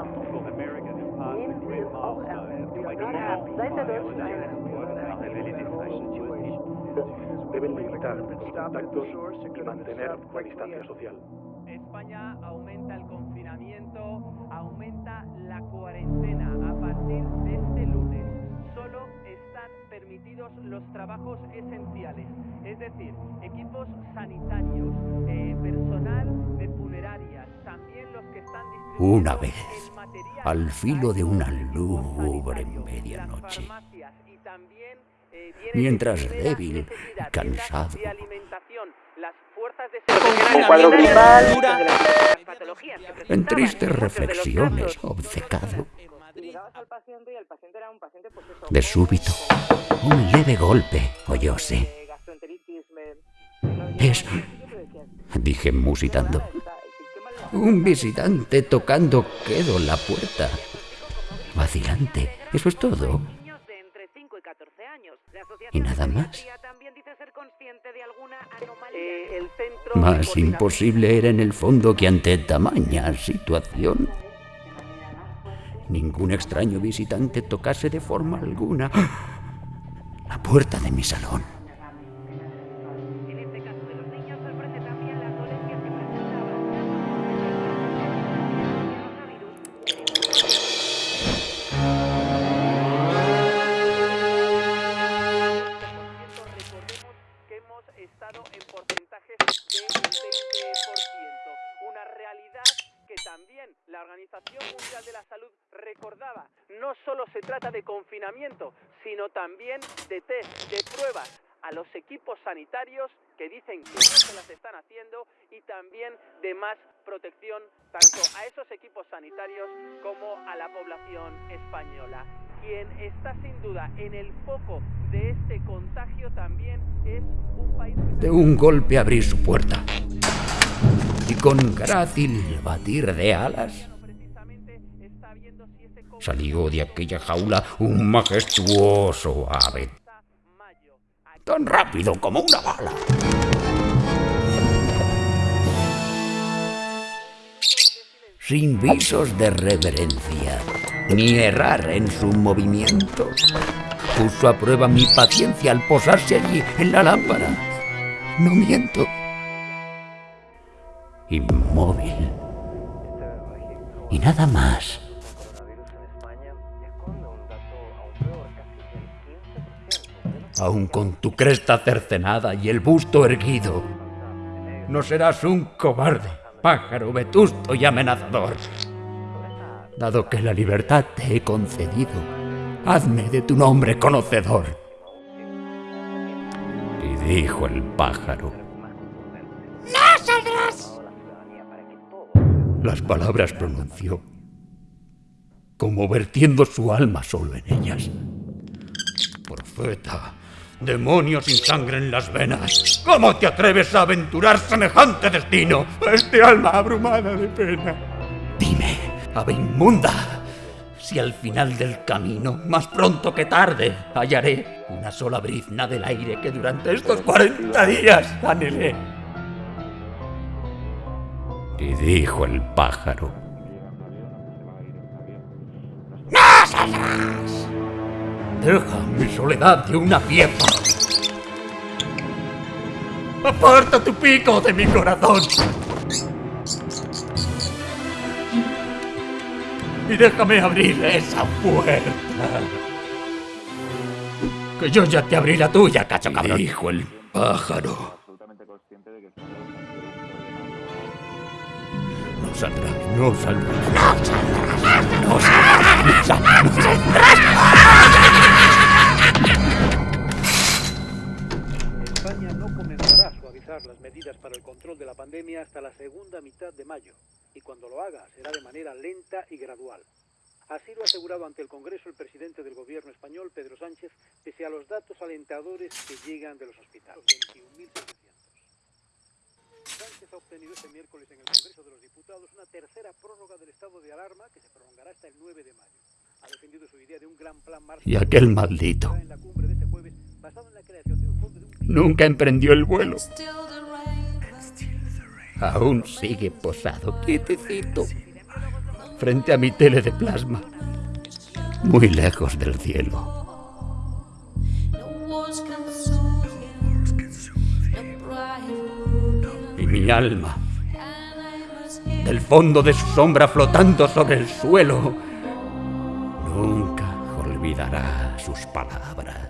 Fashion Deben limitar los contactos y mantener la distancia social. España aumenta el confinamiento, aumenta la cuarentena. Los trabajos esenciales, es decir, equipos sanitarios, eh, personal de funerarias, también los que están Una vez, al filo de una lúgubre medianoche, eh, mientras débil y cansado, de fuerzas de súbito, un leve golpe oyóse. Es, dije musitando, un visitante tocando quedo la puerta. Vacilante, eso es todo. niños de entre 5 y 14 años. La Asociación ¿Y nada más? Pediatría también dice ser consciente de alguna anomalía. Eh, el centro de Más imposible era en el fondo que ante tamaña situación ningún extraño visitante tocase de forma alguna la puerta de mi salón. En este caso de también la Organización Mundial de la Salud recordaba. No solo se trata de confinamiento, sino también de test, de pruebas a los equipos sanitarios que dicen que no se las están haciendo y también de más protección tanto a esos equipos sanitarios como a la población española. Quien está sin duda en el foco de este contagio también es un país De un golpe abrí su puerta y con grácil batir de alas salió de aquella jaula un majestuoso ave, tan rápido como una bala. Sin visos de reverencia, ni errar en su movimiento, puso a prueba mi paciencia al posarse allí en la lámpara. No miento. Inmóvil. Y nada más. Aun con tu cresta cercenada y el busto erguido, no serás un cobarde, pájaro vetusto y amenazador. Dado que la libertad te he concedido, hazme de tu nombre conocedor. Y dijo el pájaro. ¡No saldrás! Las palabras pronunció, como vertiendo su alma solo en ellas. Profeta, demonio sin sangre en las venas, ¿cómo te atreves a aventurar semejante destino a este alma abrumada de pena? Dime, ave inmunda, si al final del camino, más pronto que tarde, hallaré una sola brizna del aire que durante estos 40 días anhelé. Y dijo el pájaro. ¡No saldrás! Deja mi soledad de una pieza. Aparta tu pico de mi corazón. Y déjame abrir esa puerta. Que yo ya te abrí la tuya, cacho cabrón. Dijo el pájaro. No saldrás, no saldrás. No saldrás, no saldrás, no saldrás. España no comenzará a suavizar las medidas para el control de la pandemia hasta la segunda mitad de mayo, y cuando lo haga será de manera lenta y gradual. Así lo ha asegurado ante el Congreso el presidente del gobierno español, Pedro Sánchez, pese a los datos alentadores que llegan de los hospitales. 21.700. Sánchez ha obtenido este miércoles en el Congreso de los Diputados una tercera prórroga del estado de alarma que se prolongará hasta el 9 de mayo. Ha defendido su idea de un gran plan Y aquel maldito en la cumbre de este jueves, basado en la creación de un fondo de un nunca emprendió el vuelo. Aún sigue posado, quietecito, frente a mi tele de plasma, muy lejos del cielo. Mi alma, del fondo de su sombra flotando sobre el suelo, nunca olvidará sus palabras.